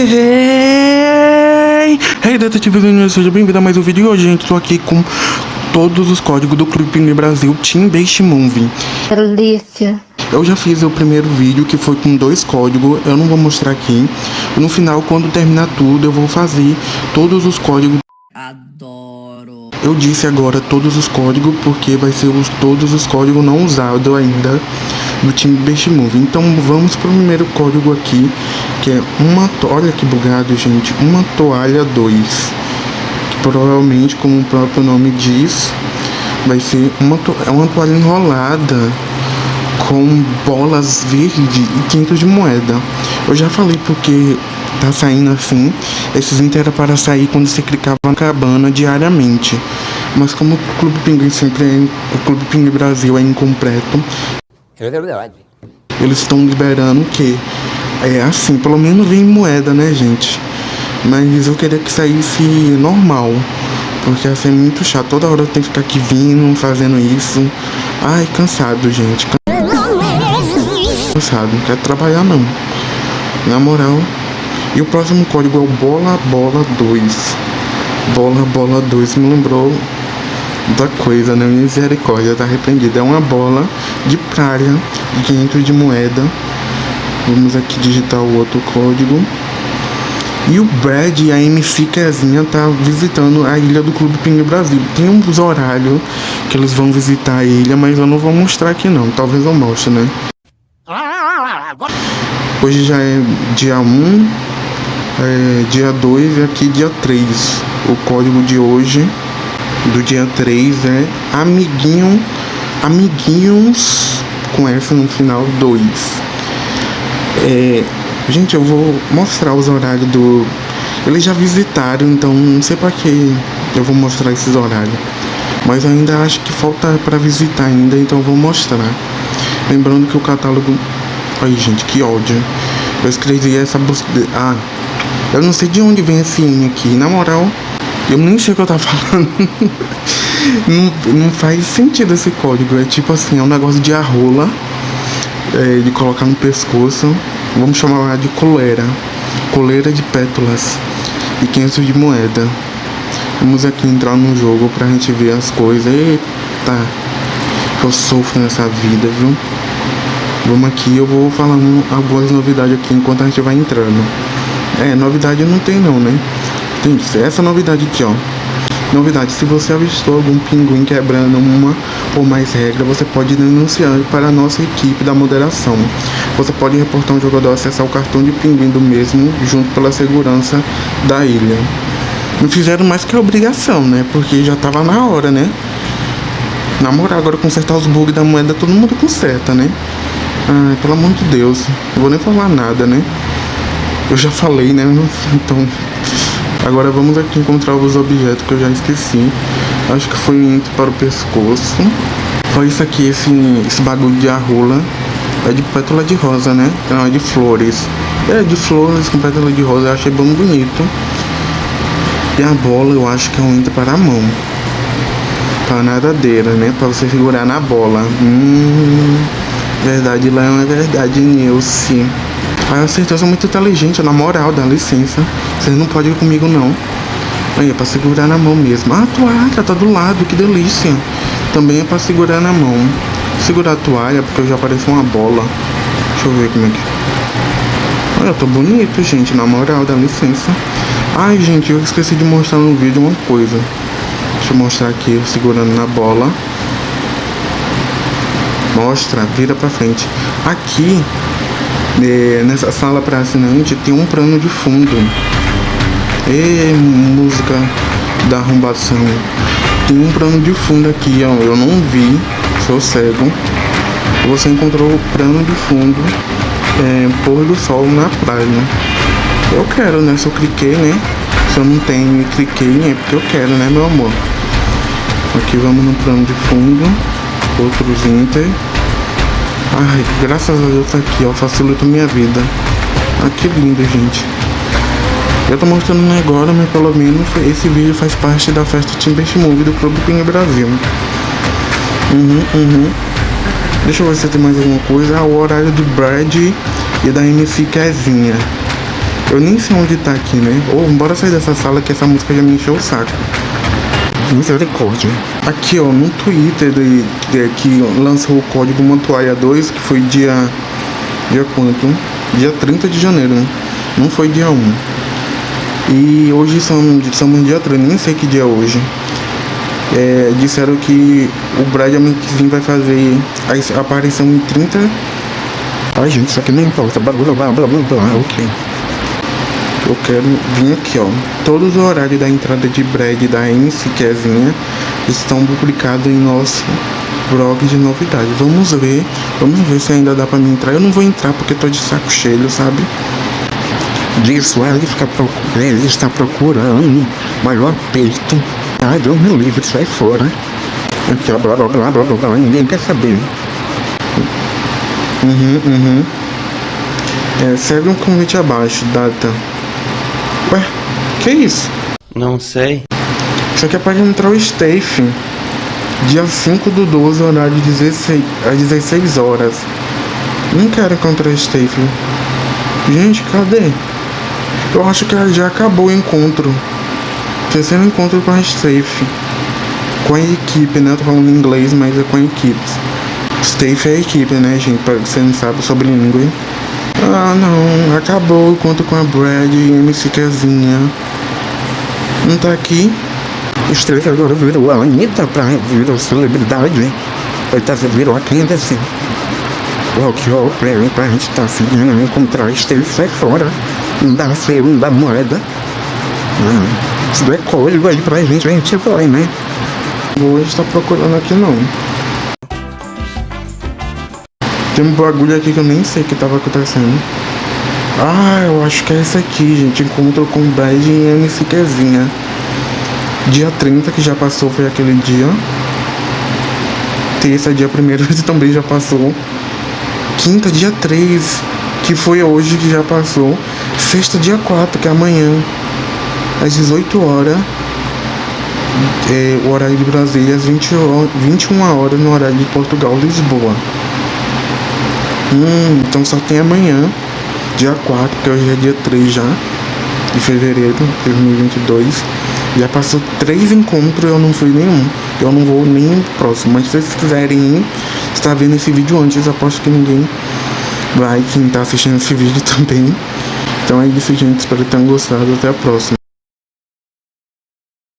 Hey, hey detetive do seja bem-vindo a mais um vídeo e hoje, gente, estou aqui com todos os códigos do Clube Pinguim Brasil Team Based Movie. Delícia. Eu já fiz o primeiro vídeo que foi com dois códigos, eu não vou mostrar aqui. No final, quando terminar tudo, eu vou fazer todos os códigos. Adoro. Eu disse agora todos os códigos porque vai ser os, todos os códigos não usados ainda do time Best Move. Então vamos para o primeiro código aqui, que é uma olha que bugado, gente, uma toalha 2. Que provavelmente, como o próprio nome diz, vai ser uma, to é uma toalha enrolada com bolas verde e quintos de moeda. Eu já falei porque tá saindo assim. Esses itens para sair quando você clicava na cabana diariamente. Mas como o Clube Pinguim sempre é, o Clube Pinguim Brasil é incompleto, É verdade. eles estão liberando que é assim, pelo menos vem moeda, né, gente? Mas eu queria que saísse normal. Porque assim é muito chato. Toda hora eu tenho que ficar aqui vindo, fazendo isso. Ai, cansado, gente. Cansado. Não quero trabalhar não. Na moral. E o próximo código é o Bola Bola 2. Bola Bola 2 me lembrou da coisa, né? Misericórdia, tá arrependido. É uma bola de praia de 500 de moeda. Vamos aqui digitar o outro código. E o Brad e a MC Kezinha tá visitando a ilha do Clube Pinguim Brasil. Tem uns horários que eles vão visitar a ilha, mas eu não vou mostrar aqui não. Talvez eu mostre, né? Hoje já é dia 1, é dia 2 e aqui dia 3. O código de hoje, do dia 3, é amiguinho, amiguinhos, com S no final, 2. É, gente, eu vou mostrar os horários do... Eles já visitaram, então não sei pra que eu vou mostrar esses horários. Mas ainda acho que falta pra visitar ainda, então eu vou mostrar. Lembrando que o catálogo... Ai, gente, que ódio. Eu escrevi essa... bus- Ah, eu não sei de onde vem esse I aqui. Na moral, eu nem sei o que eu tava falando. Não, não faz sentido esse código. É tipo assim, é um negócio de arrola. É, de colocar no pescoço. Vamos chamar de coleira. Coleira de pétalas. E 500 de moeda. Vamos aqui entrar no jogo pra gente ver as coisas. Eita. Eu sofro nessa vida, viu? Vamos aqui, eu vou falando algumas novidades aqui enquanto a gente vai entrando. É, novidade não tem não, né? Tem essa novidade aqui, ó. Novidade, se você avistou algum pinguim quebrando uma ou mais regras, você pode denunciar para a nossa equipe da moderação. Você pode reportar um jogador acessar o cartão de pinguim do mesmo junto pela segurança da ilha. Não fizeram mais que a obrigação, né? Porque já tava na hora, né? Na moral, agora consertar os bugs da moeda, todo mundo conserta, né? Ai, pelo amor de Deus. Não vou nem falar nada, né? Eu já falei, né? Então. Agora vamos aqui encontrar os objetos que eu já esqueci. Acho que foi indo para o pescoço. Foi isso aqui, esse, esse bagulho de arrola. É de pétala de rosa, né? Não, é de flores. É de flores com pétala de rosa. Eu achei bem bonito. E a bola eu acho que é um item para a mão. Para a nadadeira, né? Para você segurar na bola. Hum. Verdade, Leão, é verdade, Nilce. Ah, eu certeza muito inteligente, na moral, dá licença. Vocês não podem ir comigo, não. Aí, é pra segurar na mão mesmo. Ah, a toalha tá do lado, que delícia. Também é pra segurar na mão. Segurar a toalha, porque já apareceu uma bola. Deixa eu ver como é que... Olha, eu tô bonito, gente, na moral, dá licença. Ai, gente, eu esqueci de mostrar no vídeo uma coisa. Deixa eu mostrar aqui, eu segurando na bola. Mostra, vira pra frente. Aqui, é, nessa sala para assinante, tem um plano de fundo. E música da arrombação. Tem um plano de fundo aqui, ó. Eu não vi, sou cego. Você encontrou o plano de fundo, é, pôr do sol na praia. Eu quero, né? Se eu cliquei, né? Se eu não tenho e cliquei, é porque eu quero, né, meu amor? Aqui vamos no plano de fundo. Outros inter. Ai, graças a Deus tá aqui, ó. Facilita minha vida. Ah, que lindo, gente. Eu tô mostrando agora, mas pelo menos esse vídeo faz parte da festa Team Best Move do Clube Pinguim Brasil. Uhum, uhum. Deixa eu ver se tem mais alguma coisa. Ah, o horário do Brad e da MC Kezinha. Eu nem sei onde tá aqui, né? Ou bora sair dessa sala que essa música já me encheu o saco. Misericórdia. Aqui, ó, no Twitter de, de, que lançou o código Mantuaia 2, que foi dia. Dia quanto? Dia 30 de janeiro, né? Não foi dia 1. E hoje são, estamos dia 3, nem sei que dia é hoje. É, disseram que o Brad Amenquezinho vai fazer a aparição em 30. Ai, gente, isso aqui não importa. Blá, blá, blá, blá, blá. Ok. Eu quero vir aqui, ó. Todos os horários da entrada de Brad da MC Kezinha estão publicados em nosso blog de novidades. Vamos ver, vamos ver se ainda dá pra mim entrar. Eu não vou entrar porque tô de saco cheio, sabe? Disso ele, fica procurando, ele está procurando maior peito. Ai, Deus me livre, sai fora. Aqui, ó, blá, blá, blá, blá, blá, ninguém quer saber. Uhum, uhum. É, segue um convite abaixo, data. Ué, que isso? Não sei. Isso aqui é pra entrar o Stafe. Dia 5 do 12, horário 16, às 16 horas. Não quero encontrar o Stafe. Gente, cadê? Eu acho que já acabou o encontro. Terceiro encontro com a Stafe. Com a equipe, né? Eu tô falando em inglês, mas é com a equipe. Stafe é a equipe, né, gente? Pra você não sabe sobre língua. Ah, não. Acabou o encontro com a Brad e MC Kezinha. Não tá aqui? Estrela agora virou a Anitta pra virou celebridade. Coitada, virou a Candace. O que ó, pra, gente tá seguindo, encontrar estrela fora. Não dá feio, não dá moeda. Ah, se der código aí pra gente, a gente vai, né? Hoje tá procurando aqui não. Tem um bagulho aqui que eu nem sei o que tava acontecendo. Ah, eu acho que é esse aqui, gente. Encontro com Brad e MC Kezinha. Dia 30, que já passou, foi aquele dia. Terça, dia 1 também já passou. Quinta, dia 3, que foi hoje, que já passou. Sexta, dia 4, que é amanhã. Às 18 horas. É, o horário de Brasília, às 20 horas, 21 horas no horário de Portugal, Lisboa. Hum, então só tem amanhã, dia 4, que hoje é dia 3 já, de fevereiro de 2022. Já passou três encontros eu não fui nenhum. Eu não vou nem próximo. Mas se vocês quiserem ir, está vendo esse vídeo antes, aposto que ninguém vai, quem tá assistindo esse vídeo também. Então é isso, gente. Espero que tenham gostado. Até a próxima.